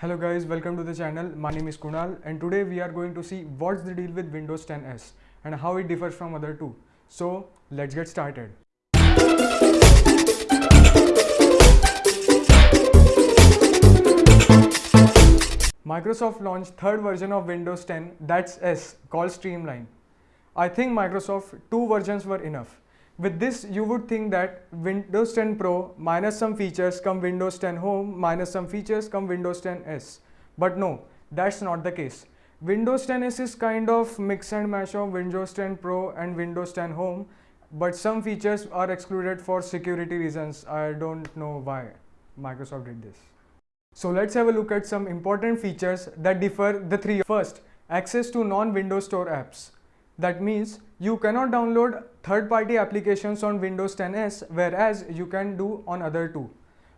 Hello guys, welcome to the channel. My name is Kunal and today we are going to see what's the deal with Windows 10 S and how it differs from other two. So let's get started. Microsoft launched third version of Windows 10 that's S called Streamline. I think Microsoft two versions were enough. With this you would think that Windows 10 Pro minus some features come Windows 10 Home minus some features come Windows 10 S. But no, that's not the case. Windows 10 S is kind of mix and match of Windows 10 Pro and Windows 10 Home but some features are excluded for security reasons. I don't know why Microsoft did this. So let's have a look at some important features that differ the three. First, access to non-Windows Store apps. That means you cannot download third-party applications on Windows 10 S whereas you can do on other two.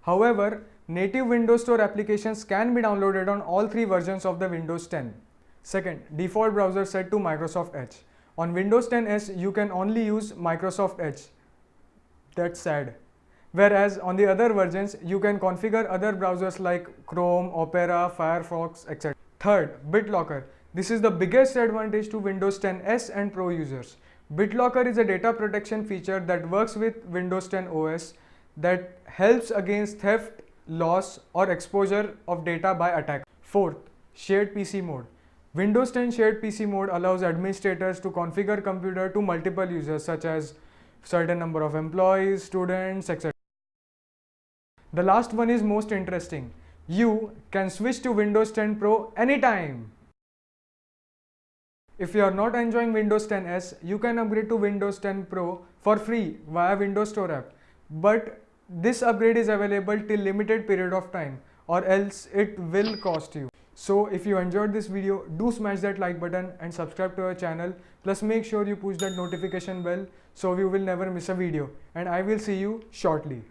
However, native Windows Store applications can be downloaded on all three versions of the Windows 10. Second, default browser set to Microsoft Edge. On Windows 10 S, you can only use Microsoft Edge. That's sad. Whereas on the other versions, you can configure other browsers like Chrome, Opera, Firefox, etc. Third, BitLocker. This is the biggest advantage to Windows 10 S and Pro users. BitLocker is a data protection feature that works with Windows 10 OS that helps against theft, loss or exposure of data by attack. Fourth, shared PC mode. Windows 10 shared PC mode allows administrators to configure computer to multiple users such as certain number of employees, students, etc. The last one is most interesting. You can switch to Windows 10 Pro anytime. If you are not enjoying Windows 10 S, you can upgrade to Windows 10 Pro for free via Windows Store app. But this upgrade is available till limited period of time or else it will cost you. So if you enjoyed this video, do smash that like button and subscribe to our channel. Plus make sure you push that notification bell so you will never miss a video. And I will see you shortly.